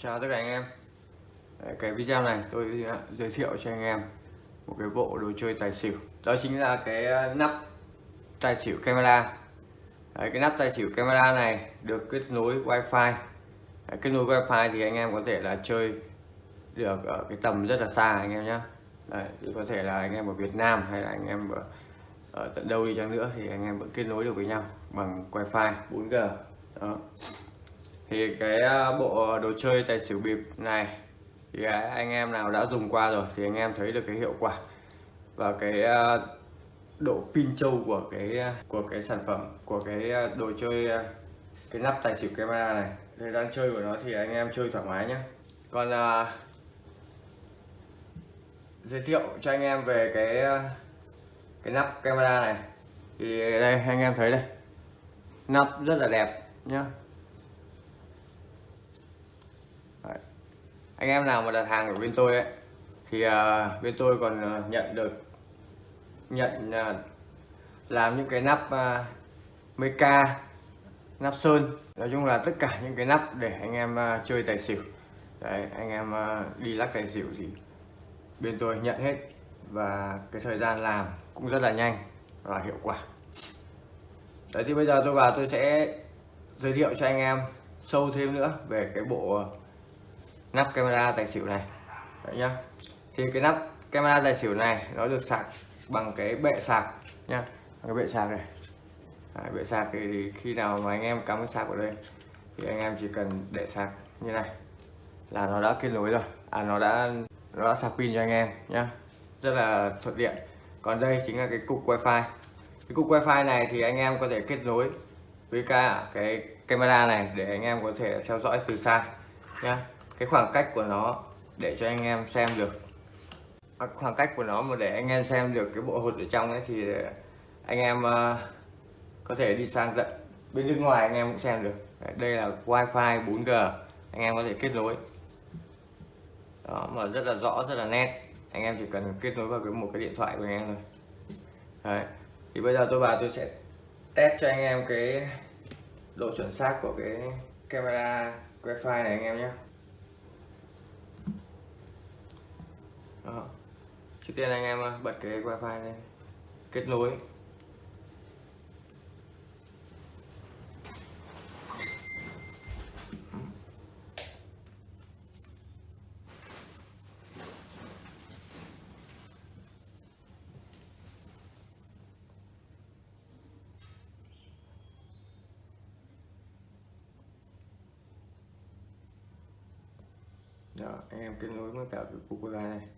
Chào tất cả anh em. Cái video này tôi giới thiệu cho anh em một cái bộ đồ chơi tài xỉu. Đó chính là cái ờ, nắp tài xỉu camera. Đấy, Cái nắp tài xỉu camera này được kết nối wifi. Đấy, Kết nối wifi thì anh em có thể là chơi được ở cái tầm rất là xa anh em nhé thì có thể là anh em ở Việt Nam hay là anh em ở, ở tận đâu đi chăng nữa thì anh em vẫn kết nối được với nhau bằng wifi 4G đó thì cái ờ, bộ đồ chơi tài xỉu bịp này thì à, anh em nào đã dùng qua rồi thì anh em thấy được cái hiệu quả và cái ờ, độ pin trâu của cái ờ, của cái sản phẩm của cái đồ chơi cái nắp tài xỉu camera này. Thời gian chơi của nó thì anh em chơi thoải mái nhé còn à, giới thiệu cho anh em về cái cái nắp camera này. Thì đây anh em thấy đây. Nắp rất là đẹp nhá. Anh em nào mà đặt hàng ở bên tôi ấy thì uh, bên tôi còn uh, nhận được nhận uh, làm những cái nắp uh, meca nắp sơn. Nói chung là tất cả những cái nắp để anh em uh, chơi tài xỉu. Đấy, anh em uh, đi lắc tài xỉu thì bên tôi nhận hết và cái thời gian làm cũng rất là nhanh và hiệu quả. Đấy thì bây giờ tôi vào tôi sẽ giới thiệu cho anh em sâu thêm nữa về cái bộ nắp camera tài xỉu này. Đấy nhá. Thì cái nắp camera tài xỉu này nó được sạc bằng cái bệ sạc nhá. Cái bệ sạc này. Đấy, bệ sạc thì khi nào mà anh em cắm cái sạc vào đây thì anh em chỉ cần để sạc như này. Là nó đã kết nối rồi. À nó đã nó đã sạc pin cho anh em nhá. Rất là thuận tiện. Còn đây chính là cái cục wifi. Cái cục wifi này thì anh em có thể kết nối với cả cái camera này để anh em có thể theo dõi từ xa nhá cái khoảng cách của nó để cho anh em xem được. À, khoảng cách của nó mà để anh em xem được cái bộ hột ở trong ấy thì ờ, anh em uh, có thể đi sang tận bên nước ngoài anh em cũng xem được. Đây là wifi 4G anh em có thể kết nối. Đó mà rất là rõ rất là nét. Anh em chỉ cần kết nối vào cái một cái điện thoại của anh em thôi. Đấy. thì bây giờ tôi vào tôi sẽ test cho anh em cái độ chuẩn xác của cái camera wifi này anh em nhé. Đó. trước tiên anh em ờ, bật cái wifi lên. Kết nối. Đó, anh em kết nối với cả cái cục wifi này.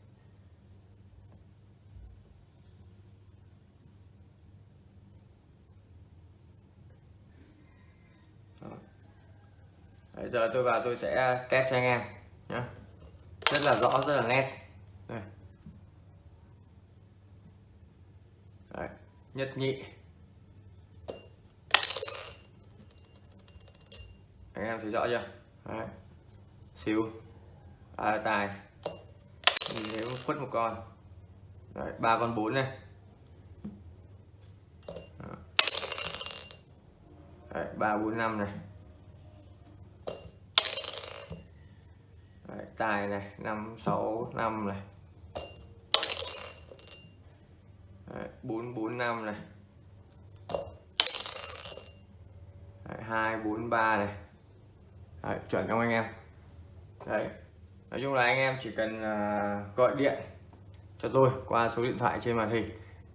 Đấy, giờ tôi vào tôi sẽ test cho anh em nhé rất là rõ rất là nét. Đây. Đấy. nhất nhị. Anh em thấy rõ chưa? Đấy. xíu. À, tài. Nếu khuất một con. Đấy, ba con bốn này. Ba bốn năm này Đấy, tài này năm sáu năm này. Bốn bốn năm này. Hai bốn ba này. Đấy, chuẩn không anh em? Đấy nói chung là anh em chỉ cần uh, gọi điện cho tôi qua số điện thoại trên màn hình.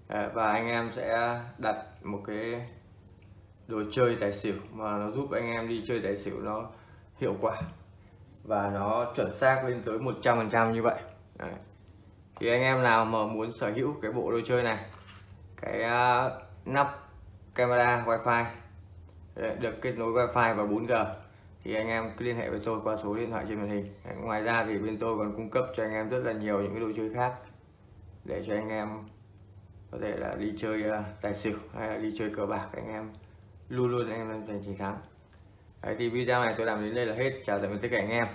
Và anh em sẽ đặt một cái đồ chơi tài xỉu mà nó giúp anh em đi chơi tài xỉu nó hiệu quả và nó chuẩn xác lên tới 100% như vậy. Đấy. thì anh em nào mà muốn sở hữu cái bộ đồ chơi này cái uh, nắp camera wifi được kết nối wifi và 4G thì anh em cứ liên hệ với tôi qua số điện thoại trên màn hình. Ngoài ra thì bên tôi còn cung cấp cho anh em rất là nhiều những cái đồ chơi khác để cho anh em có thể là đi chơi uh, tài xỉu hay là đi chơi cờ bạc. Anh em luôn luôn anh em giành chiến thắng. Đấy, thì video này tôi làm đến đây là hết. Chào tạm biệt tất cả anh em.